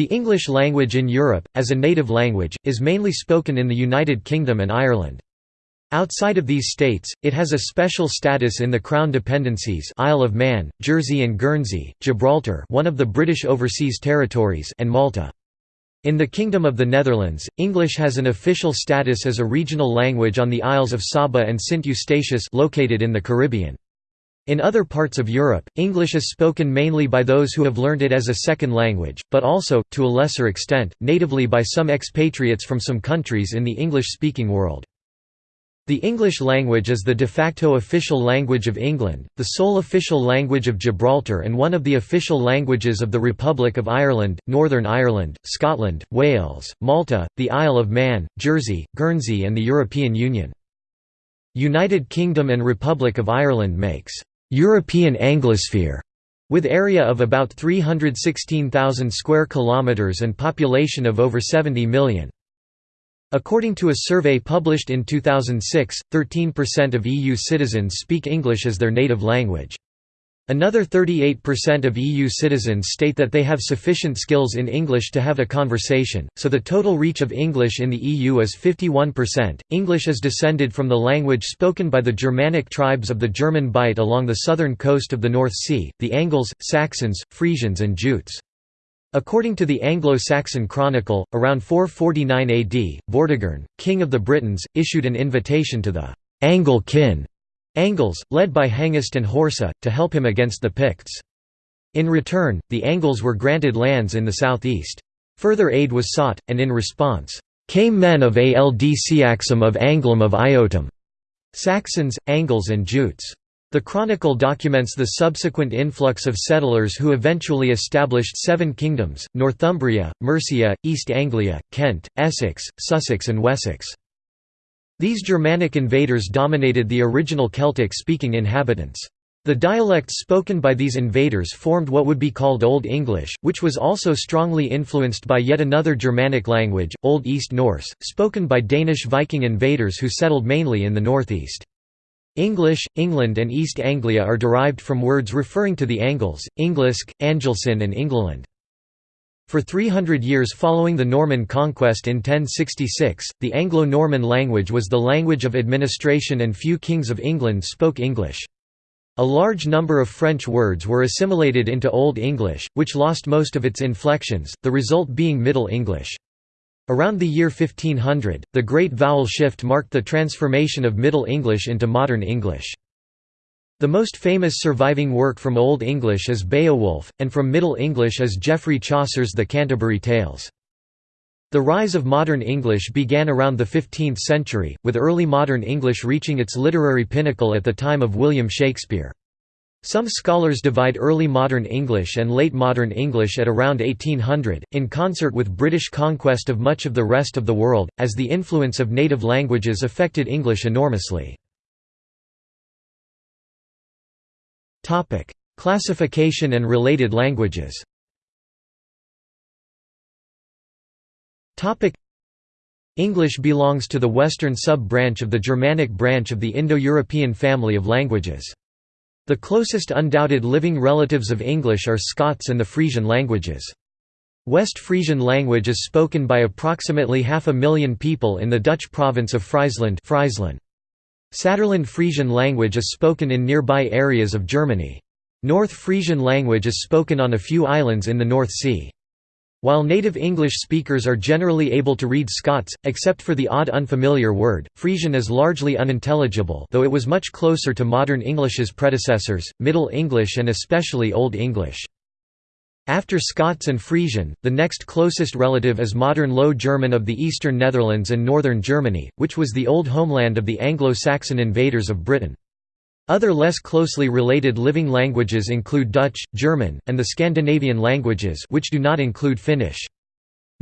The English language in Europe, as a native language, is mainly spoken in the United Kingdom and Ireland. Outside of these states, it has a special status in the Crown dependencies Isle of Man, Jersey and Guernsey, Gibraltar one of the British Overseas Territories and Malta. In the Kingdom of the Netherlands, English has an official status as a regional language on the Isles of Saba and Sint Eustatius located in the Caribbean. In other parts of Europe, English is spoken mainly by those who have learned it as a second language, but also, to a lesser extent, natively by some expatriates from some countries in the English-speaking world. The English language is the de facto official language of England, the sole official language of Gibraltar and one of the official languages of the Republic of Ireland, Northern Ireland, Scotland, Wales, Malta, the Isle of Man, Jersey, Guernsey and the European Union. United Kingdom and Republic of Ireland makes «European Anglosphere» with area of about 316,000 square kilometres and population of over 70 million. According to a survey published in 2006, 13% of EU citizens speak English as their native language. Another 38% of EU citizens state that they have sufficient skills in English to have a conversation, so the total reach of English in the EU is 51%. English is descended from the language spoken by the Germanic tribes of the German Bight along the southern coast of the North Sea, the Angles, Saxons, Frisians, and Jutes. According to the Anglo-Saxon Chronicle, around 449 AD, Vortigern, king of the Britons, issued an invitation to the Angle kin Angles, led by Hengist and Horsa, to help him against the Picts. In return, the Angles were granted lands in the southeast. Further aid was sought, and in response, came men of Ald Seaxum of Anglum of Iotum, Saxons, Angles and Jutes. The chronicle documents the subsequent influx of settlers who eventually established seven kingdoms, Northumbria, Mercia, East Anglia, Kent, Essex, Sussex and Wessex. These Germanic invaders dominated the original Celtic-speaking inhabitants. The dialects spoken by these invaders formed what would be called Old English, which was also strongly influenced by yet another Germanic language, Old East Norse, spoken by Danish Viking invaders who settled mainly in the northeast. English, England and East Anglia are derived from words referring to the Angles, Englisc, Angelcynn and Englaland. For 300 years following the Norman conquest in 1066, the Anglo-Norman language was the language of administration and few kings of England spoke English. A large number of French words were assimilated into Old English, which lost most of its inflections, the result being Middle English. Around the year 1500, the Great Vowel Shift marked the transformation of Middle English into Modern English. The most famous surviving work from Old English is Beowulf, and from Middle English is Geoffrey Chaucer's The Canterbury Tales. The rise of modern English began around the 15th century, with early modern English reaching its literary pinnacle at the time of William Shakespeare. Some scholars divide early modern English and late modern English at around 1800, in concert with British conquest of much of the rest of the world, as the influence of native languages affected English enormously. Classification and related languages English belongs to the western sub-branch of the Germanic branch of the Indo-European family of languages. The closest undoubted living relatives of English are Scots and the Frisian languages. West Frisian language is spoken by approximately half a million people in the Dutch province of Friesland Saterland Frisian language is spoken in nearby areas of Germany. North Frisian language is spoken on a few islands in the North Sea. While native English speakers are generally able to read Scots, except for the odd unfamiliar word, Frisian is largely unintelligible though it was much closer to modern English's predecessors, Middle English and especially Old English. After Scots and Frisian, the next closest relative is modern Low German of the eastern Netherlands and northern Germany, which was the old homeland of the Anglo-Saxon invaders of Britain. Other less closely related living languages include Dutch, German, and the Scandinavian languages which do not include Finnish.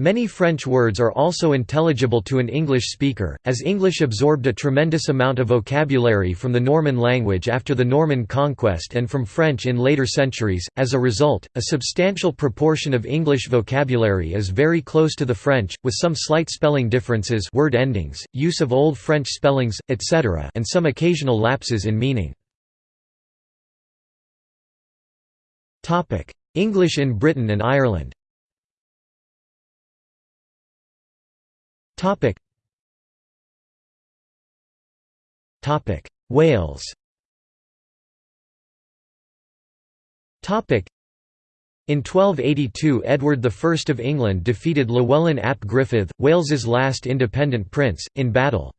Many French words are also intelligible to an English speaker, as English absorbed a tremendous amount of vocabulary from the Norman language after the Norman conquest and from French in later centuries. As a result, a substantial proportion of English vocabulary is very close to the French, with some slight spelling differences, word endings, use of Old French spellings, etc., and some occasional lapses in meaning. Topic: English in Britain and Ireland Wales. In 1282 Edward I of England defeated Llywelyn ap Gruffydd, Wales's last independent prince, in battle.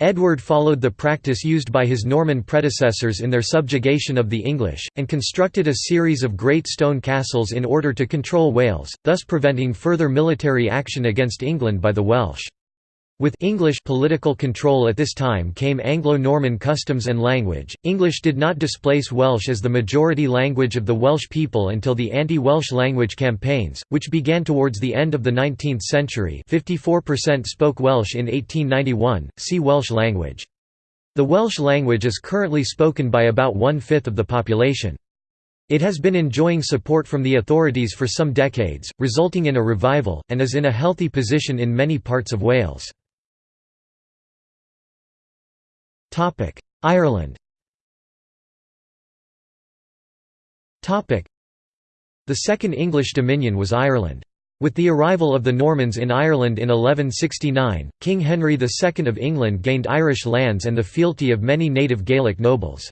Edward followed the practice used by his Norman predecessors in their subjugation of the English, and constructed a series of great stone castles in order to control Wales, thus preventing further military action against England by the Welsh. With English political control at this time came Anglo-Norman customs and language. English did not displace Welsh as the majority language of the Welsh people until the anti-Welsh language campaigns, which began towards the end of the 19th century. 54% spoke Welsh in 1891. See Welsh language. The Welsh language is currently spoken by about one-fifth of the population. It has been enjoying support from the authorities for some decades, resulting in a revival, and is in a healthy position in many parts of Wales. Ireland The Second English Dominion was Ireland. With the arrival of the Normans in Ireland in 1169, King Henry II of England gained Irish lands and the fealty of many native Gaelic nobles.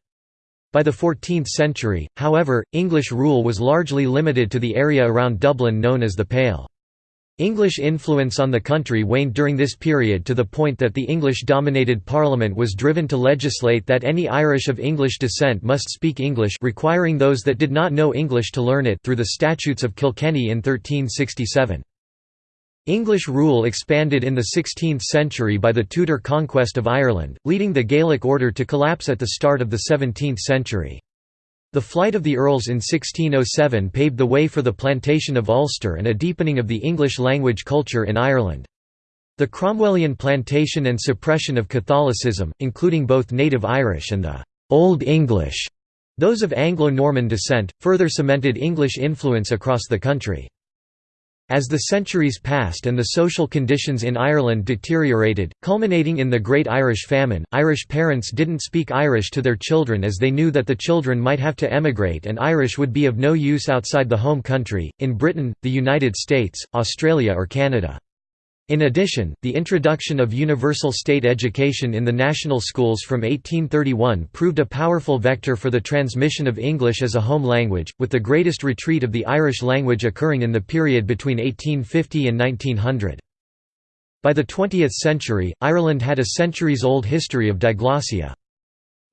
By the 14th century, however, English rule was largely limited to the area around Dublin known as the Pale. English influence on the country waned during this period to the point that the English-dominated Parliament was driven to legislate that any Irish of English descent must speak English requiring those that did not know English to learn it through the Statutes of Kilkenny in 1367. English rule expanded in the 16th century by the Tudor conquest of Ireland, leading the Gaelic order to collapse at the start of the 17th century. The flight of the Earls in 1607 paved the way for the plantation of Ulster and a deepening of the English language culture in Ireland. The Cromwellian plantation and suppression of Catholicism, including both native Irish and the «Old English», those of Anglo-Norman descent, further cemented English influence across the country. As the centuries passed and the social conditions in Ireland deteriorated, culminating in the Great Irish Famine, Irish parents didn't speak Irish to their children as they knew that the children might have to emigrate and Irish would be of no use outside the home country, in Britain, the United States, Australia or Canada. In addition, the introduction of universal state education in the national schools from 1831 proved a powerful vector for the transmission of English as a home language, with the greatest retreat of the Irish language occurring in the period between 1850 and 1900. By the 20th century, Ireland had a centuries-old history of diglossia.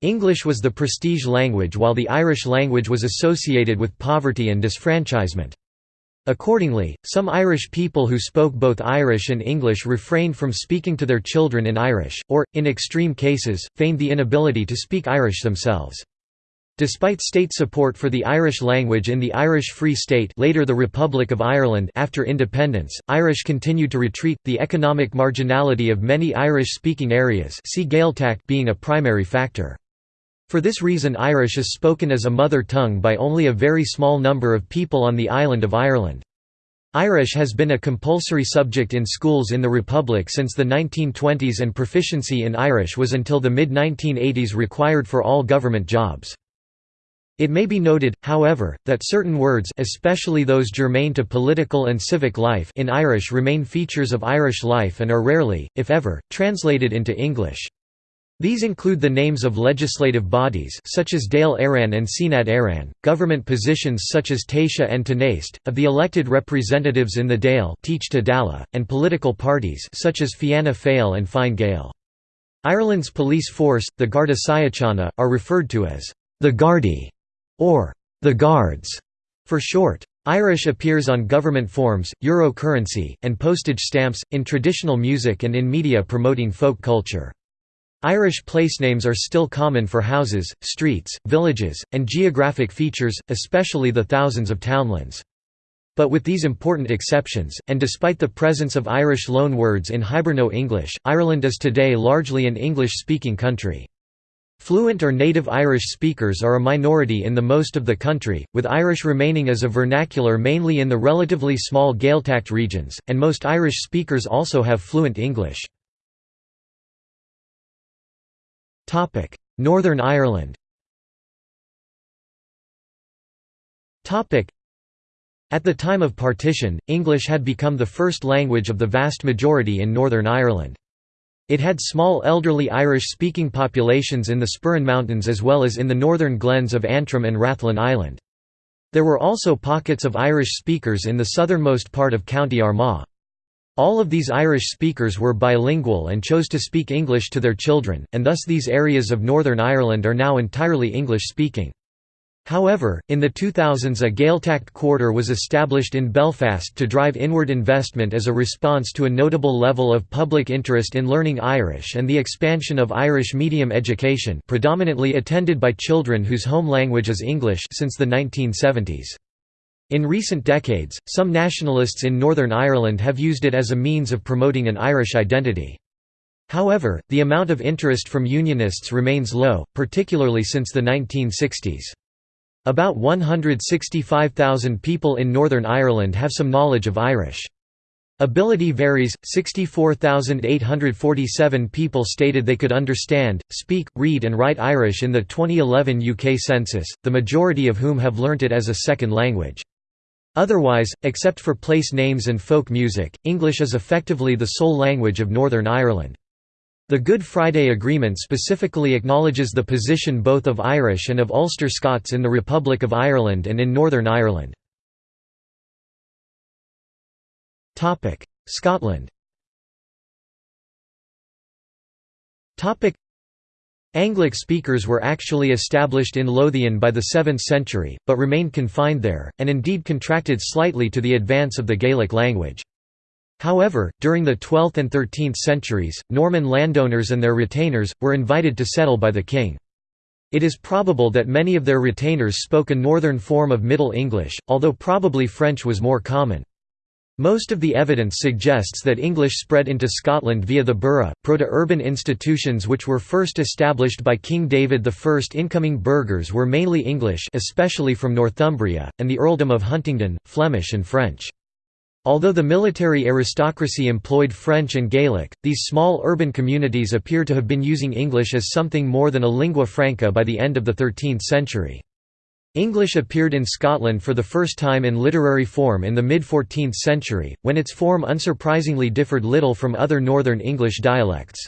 English was the prestige language while the Irish language was associated with poverty and disfranchisement. Accordingly, some Irish people who spoke both Irish and English refrained from speaking to their children in Irish, or, in extreme cases, feigned the inability to speak Irish themselves. Despite state support for the Irish language in the Irish Free State later the Republic of Ireland after independence, Irish continued to retreat, the economic marginality of many Irish-speaking areas see being a primary factor. For this reason Irish is spoken as a mother tongue by only a very small number of people on the island of Ireland. Irish has been a compulsory subject in schools in the Republic since the 1920s and proficiency in Irish was until the mid-1980s required for all government jobs. It may be noted, however, that certain words especially those germane to political and civic life in Irish remain features of Irish life and are rarely, if ever, translated into English. These include the names of legislative bodies such as Dáil Éireann and Seanad Éireann, government positions such as Taoiseach and Tánaiste, of the elected representatives in the Dáil and political parties such as Fianna Fáil and Fine Gael. Ireland's police force, the Garda Síochána, are referred to as the Gardaí or the Guards for short. Irish appears on government forms, euro currency, and postage stamps, in traditional music and in media promoting folk culture. Irish placenames are still common for houses, streets, villages, and geographic features, especially the thousands of townlands. But with these important exceptions, and despite the presence of Irish loanwords in Hiberno-English, Ireland is today largely an English-speaking country. Fluent or native Irish speakers are a minority in the most of the country, with Irish remaining as a vernacular mainly in the relatively small Gaeltacht regions, and most Irish speakers also have fluent English. Northern Ireland At the time of partition, English had become the first language of the vast majority in Northern Ireland. It had small elderly Irish-speaking populations in the Sperrin Mountains as well as in the northern glens of Antrim and Rathlin Island. There were also pockets of Irish speakers in the southernmost part of County Armagh. All of these Irish speakers were bilingual and chose to speak English to their children, and thus these areas of Northern Ireland are now entirely English-speaking. However, in the 2000s a Gaeltacht quarter was established in Belfast to drive inward investment as a response to a notable level of public interest in learning Irish and the expansion of Irish medium education predominantly attended by children whose home language is English since the 1970s. In recent decades, some nationalists in Northern Ireland have used it as a means of promoting an Irish identity. However, the amount of interest from Unionists remains low, particularly since the 1960s. About 165,000 people in Northern Ireland have some knowledge of Irish. Ability varies, 64,847 people stated they could understand, speak, read and write Irish in the 2011 UK census, the majority of whom have learnt it as a second language. Otherwise, except for place names and folk music, English is effectively the sole language of Northern Ireland. The Good Friday Agreement specifically acknowledges the position both of Irish and of Ulster Scots in the Republic of Ireland and in Northern Ireland. Scotland Anglic speakers were actually established in Lothian by the 7th century, but remained confined there, and indeed contracted slightly to the advance of the Gaelic language. However, during the 12th and 13th centuries, Norman landowners and their retainers, were invited to settle by the king. It is probable that many of their retainers spoke a northern form of Middle English, although probably French was more common. Most of the evidence suggests that English spread into Scotland via the burgh, proto-urban institutions which were first established by King David I. Incoming burghers were mainly English especially from Northumbria, and the earldom of Huntingdon, Flemish and French. Although the military aristocracy employed French and Gaelic, these small urban communities appear to have been using English as something more than a lingua franca by the end of the 13th century. English appeared in Scotland for the first time in literary form in the mid-14th century, when its form unsurprisingly differed little from other Northern English dialects.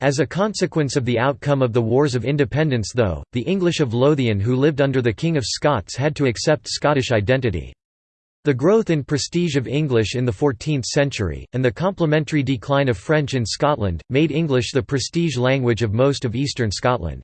As a consequence of the outcome of the Wars of Independence though, the English of Lothian who lived under the King of Scots had to accept Scottish identity. The growth in prestige of English in the 14th century, and the complementary decline of French in Scotland, made English the prestige language of most of eastern Scotland.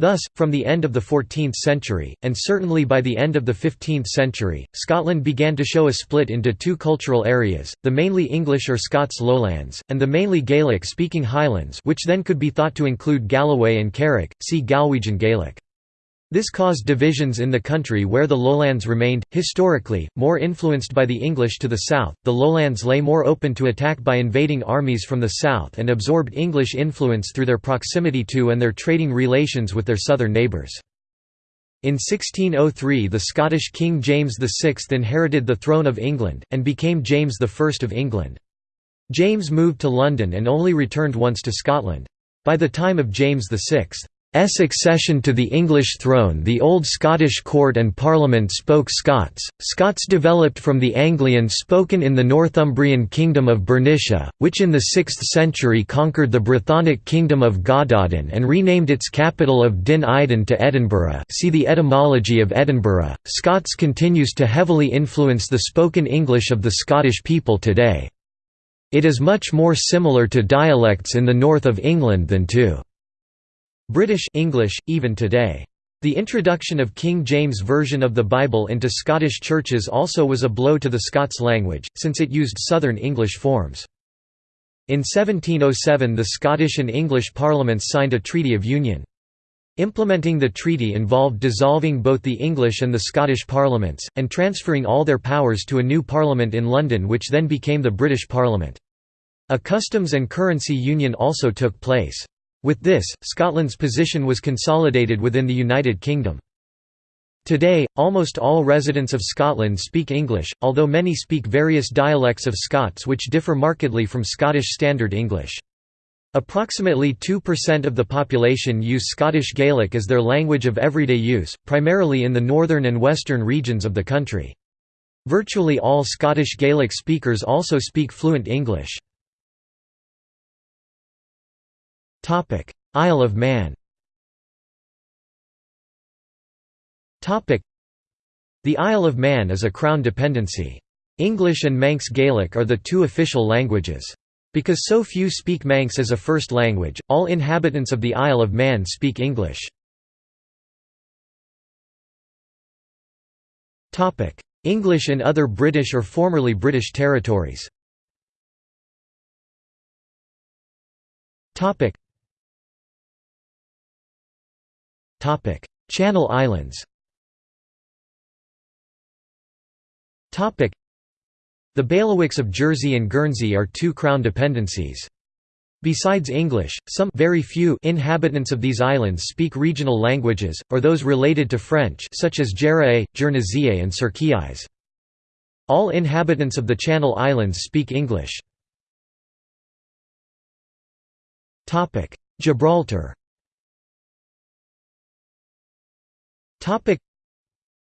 Thus, from the end of the 14th century, and certainly by the end of the 15th century, Scotland began to show a split into two cultural areas, the mainly English or Scots lowlands, and the mainly Gaelic-speaking Highlands which then could be thought to include Galloway and Carrick, see Galwegian Gaelic. This caused divisions in the country where the lowlands remained, historically, more influenced by the English to the south, the lowlands lay more open to attack by invading armies from the south and absorbed English influence through their proximity to and their trading relations with their southern neighbours. In 1603 the Scottish King James VI inherited the throne of England, and became James I of England. James moved to London and only returned once to Scotland. By the time of James VI, accession to the English throne the Old Scottish Court and Parliament spoke Scots, Scots developed from the Anglian spoken in the Northumbrian kingdom of Bernicia, which in the 6th century conquered the Brythonic kingdom of Gododdin and renamed its capital of Din Eidyn to Edinburgh see the etymology of Edinburgh. Scots continues to heavily influence the spoken English of the Scottish people today. It is much more similar to dialects in the north of England than to British English, even today. The introduction of King James' version of the Bible into Scottish churches also was a blow to the Scots language, since it used Southern English forms. In 1707 the Scottish and English parliaments signed a Treaty of Union. Implementing the treaty involved dissolving both the English and the Scottish parliaments, and transferring all their powers to a new parliament in London which then became the British Parliament. A customs and currency union also took place. With this, Scotland's position was consolidated within the United Kingdom. Today, almost all residents of Scotland speak English, although many speak various dialects of Scots which differ markedly from Scottish Standard English. Approximately 2% of the population use Scottish Gaelic as their language of everyday use, primarily in the northern and western regions of the country. Virtually all Scottish Gaelic speakers also speak fluent English. Isle of Man The Isle of Man is a Crown dependency. English and Manx Gaelic are the two official languages. Because so few speak Manx as a first language, all inhabitants of the Isle of Man speak English. English in other British or formerly British territories Channel Islands the bailiwicks of Jersey and Guernsey are two crown dependencies. Besides English, some very few inhabitants of these islands speak regional languages, or those related to French such as Jèrriais, Guernésiais and Sercquiais. All inhabitants of the Channel Islands speak English. Gibraltar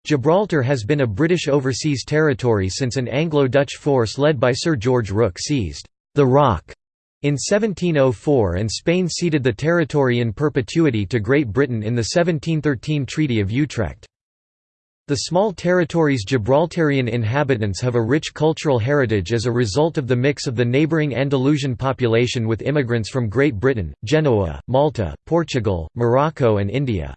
Gibraltar has been a British overseas territory since an Anglo-Dutch force led by Sir George Rooke seized the Rock in 1704 and Spain ceded the territory in perpetuity to Great Britain in the 1713 Treaty of Utrecht. The small territory's Gibraltarian inhabitants have a rich cultural heritage as a result of the mix of the neighbouring Andalusian population with immigrants from Great Britain, Genoa, Malta, Portugal, Morocco and India.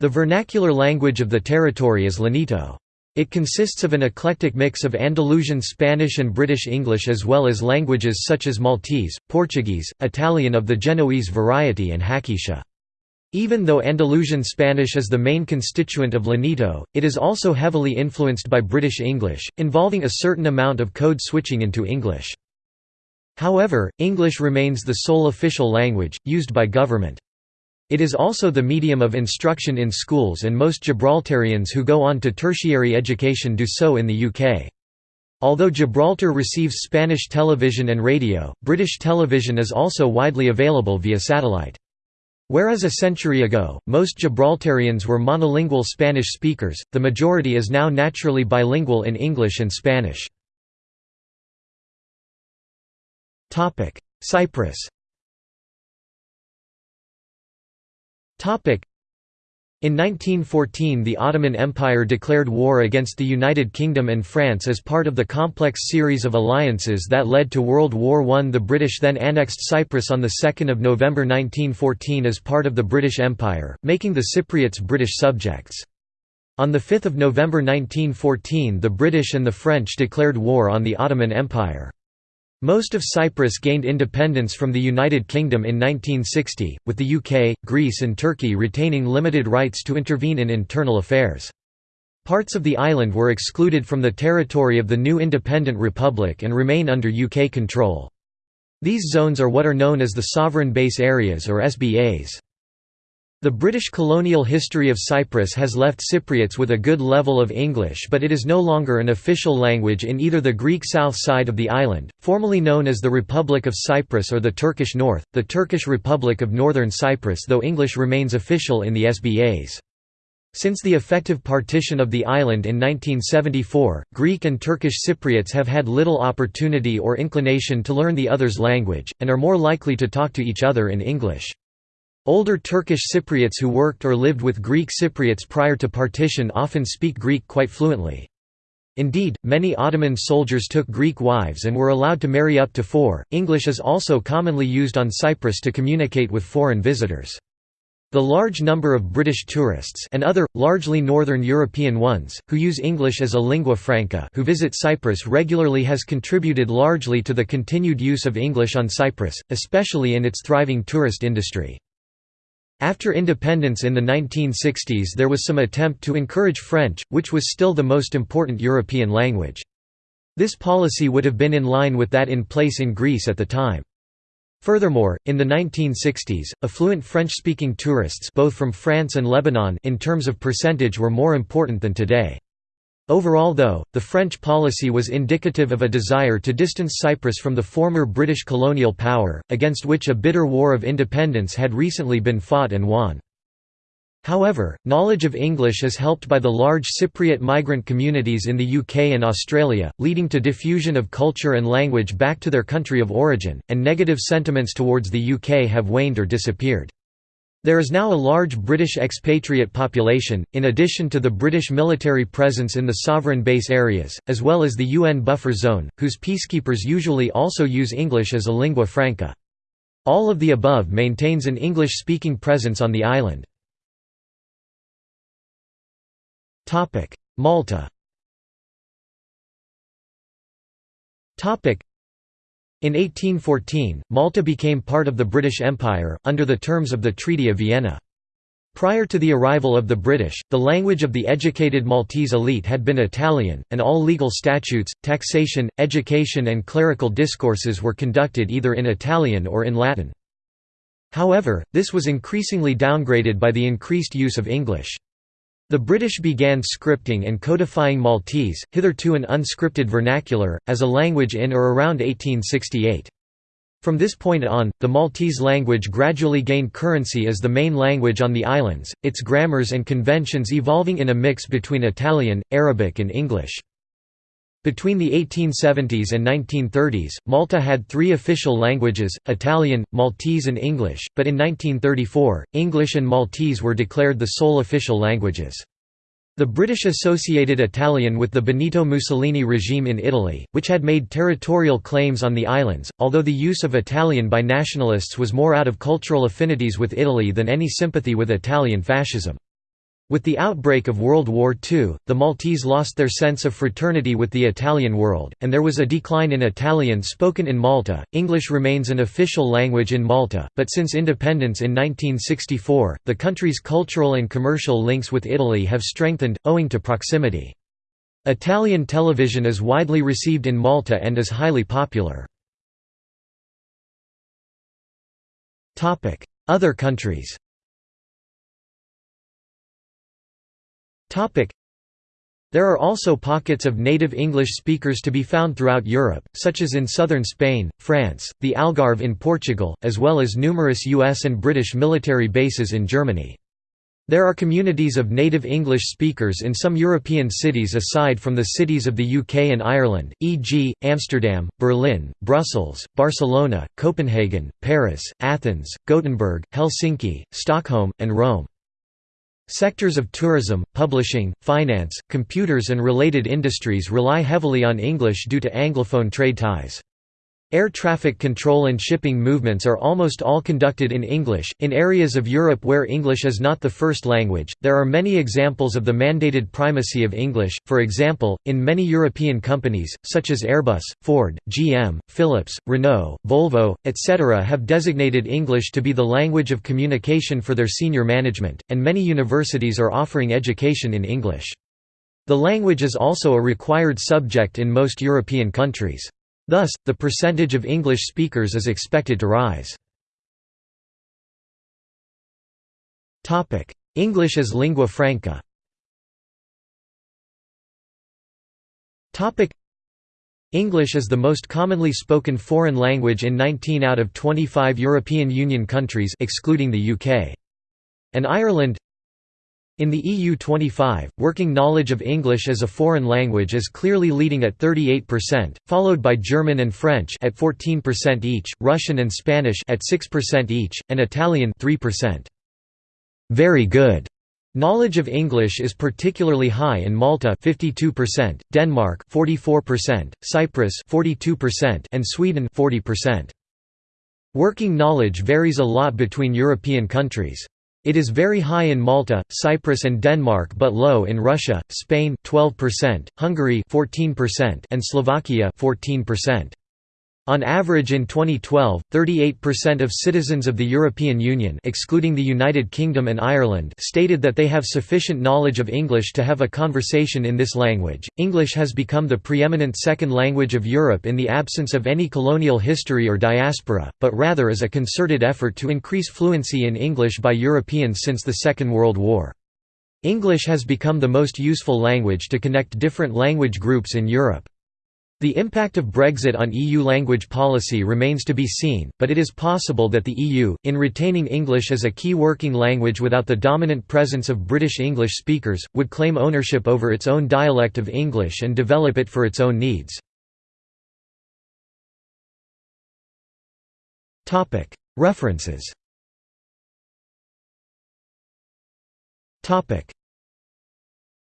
The vernacular language of the territory is Llanito. It consists of an eclectic mix of Andalusian Spanish and British English as well as languages such as Maltese, Portuguese, Italian of the Genoese variety and Haketia. Even though Andalusian Spanish is the main constituent of Llanito, it is also heavily influenced by British English, involving a certain amount of code switching into English. However, English remains the sole official language, used by government. It is also the medium of instruction in schools and most Gibraltarians who go on to tertiary education do so in the UK. Although Gibraltar receives Spanish television and radio, British television is also widely available via satellite. Whereas a century ago, most Gibraltarians were monolingual Spanish speakers, the majority is now naturally bilingual in English and Spanish. Cyprus In 1914 the Ottoman Empire declared war against the United Kingdom and France as part of the complex series of alliances that led to World War I. The British then annexed Cyprus on 2 November 1914 as part of the British Empire, making the Cypriots British subjects. On 5 November 1914 the British and the French declared war on the Ottoman Empire. Most of Cyprus gained independence from the United Kingdom in 1960, with the UK, Greece and Turkey retaining limited rights to intervene in internal affairs. Parts of the island were excluded from the territory of the new independent republic and remain under UK control. These zones are what are known as the Sovereign Base Areas or SBAs. The British colonial history of Cyprus has left Cypriots with a good level of English but it is no longer an official language in either the Greek south side of the island, formerly known as the Republic of Cyprus or the Turkish North, the Turkish Republic of Northern Cyprus though English remains official in the SBAs. Since the effective partition of the island in 1974, Greek and Turkish Cypriots have had little opportunity or inclination to learn the other's language, and are more likely to talk to each other in English. Older Turkish Cypriots who worked or lived with Greek Cypriots prior to partition often speak Greek quite fluently. Indeed, many Ottoman soldiers took Greek wives and were allowed to marry up to four. English is also commonly used on Cyprus to communicate with foreign visitors. The large number of British tourists and other, largely Northern European ones, who use English as a lingua franca who visit Cyprus regularly has contributed largely to the continued use of English on Cyprus, especially in its thriving tourist industry. After independence in the 1960s there was some attempt to encourage French, which was still the most important European language. This policy would have been in line with that in place in Greece at the time. Furthermore, in the 1960s, affluent French-speaking tourists both from France and Lebanon in terms of percentage were more important than today. Overall though, the French policy was indicative of a desire to distance Cyprus from the former British colonial power, against which a bitter war of independence had recently been fought and won. However, knowledge of English is helped by the large Cypriot migrant communities in the UK and Australia, leading to diffusion of culture and language back to their country of origin, and negative sentiments towards the UK have waned or disappeared. There is now a large British expatriate population, in addition to the British military presence in the sovereign base areas, as well as the UN buffer zone, whose peacekeepers usually also use English as a lingua franca. All of the above maintains an English-speaking presence on the island. Malta. In 1814, Malta became part of the British Empire under the terms of the Treaty of Vienna. Prior to the arrival of the British, the language of the educated Maltese elite had been Italian, and all legal statutes, taxation, education and clerical discourses were conducted either in Italian or in Latin. However, this was increasingly downgraded by the increased use of English. The British began scripting and codifying Maltese, hitherto an unscripted vernacular, as a language in or around 1868. From this point on, the Maltese language gradually gained currency as the main language on the islands, its grammars and conventions evolving in a mix between Italian, Arabic and English. Between the 1870s and 1930s, Malta had three official languages, Italian, Maltese and English, but in 1934, English and Maltese were declared the sole official languages. The British associated Italian with the Benito Mussolini regime in Italy, which had made territorial claims on the islands, although the use of Italian by nationalists was more out of cultural affinities with Italy than any sympathy with Italian fascism. With the outbreak of World War II, the Maltese lost their sense of fraternity with the Italian world, and there was a decline in Italian spoken in Malta. English remains an official language in Malta, but since independence in 1964, the country's cultural and commercial links with Italy have strengthened, owing to proximity. Italian television is widely received in Malta and is highly popular. Other countries There are also pockets of native English speakers to be found throughout Europe, such as in southern Spain, France, the Algarve in Portugal, as well as numerous US and British military bases in Germany. There are communities of native English speakers in some European cities aside from the cities of the UK and Ireland, e.g., Amsterdam, Berlin, Brussels, Barcelona, Copenhagen, Paris, Athens, Gothenburg, Helsinki, Stockholm, and Rome. Sectors of tourism, publishing, finance, computers and related industries rely heavily on English due to Anglophone trade ties. Air traffic control and shipping movements are almost all conducted in English. In areas of Europe where English is not the first language, there are many examples of the mandated primacy of English. For example, in many European companies, such as Airbus, Ford, GM, Philips, Renault, Volvo, etc., have designated English to be the language of communication for their senior management, and many universities are offering education in English. The language is also a required subject in most European countries. Thus, the percentage of English speakers is expected to rise. English as lingua franca English is the most commonly spoken foreign language in 19 out of 25 European Union countries excluding the UK. And Ireland in the EU25, working knowledge of English as a foreign language is clearly leading at 38%, followed by German and French at 14% each, Russian and Spanish at 6% each, and Italian 3%. Very good. Knowledge of English is particularly high in Malta 52%, Denmark 44%, Cyprus 42%, and Sweden 40%. Working knowledge varies a lot between European countries. It is very high in Malta, Cyprus and Denmark but low in Russia, Spain 12%, Hungary 14% and Slovakia 14%. On average in 2012, 38% of citizens of the European Union excluding the United Kingdom and Ireland stated that they have sufficient knowledge of English to have a conversation in this language. English has become the preeminent second language of Europe in the absence of any colonial history or diaspora, but rather as a concerted effort to increase fluency in English by Europeans since the Second World War. English has become the most useful language to connect different language groups in Europe. The impact of Brexit on EU language policy remains to be seen, but it is possible that the EU, in retaining English as a key working language without the dominant presence of British English speakers, would claim ownership over its own dialect of English and develop it for its own needs. References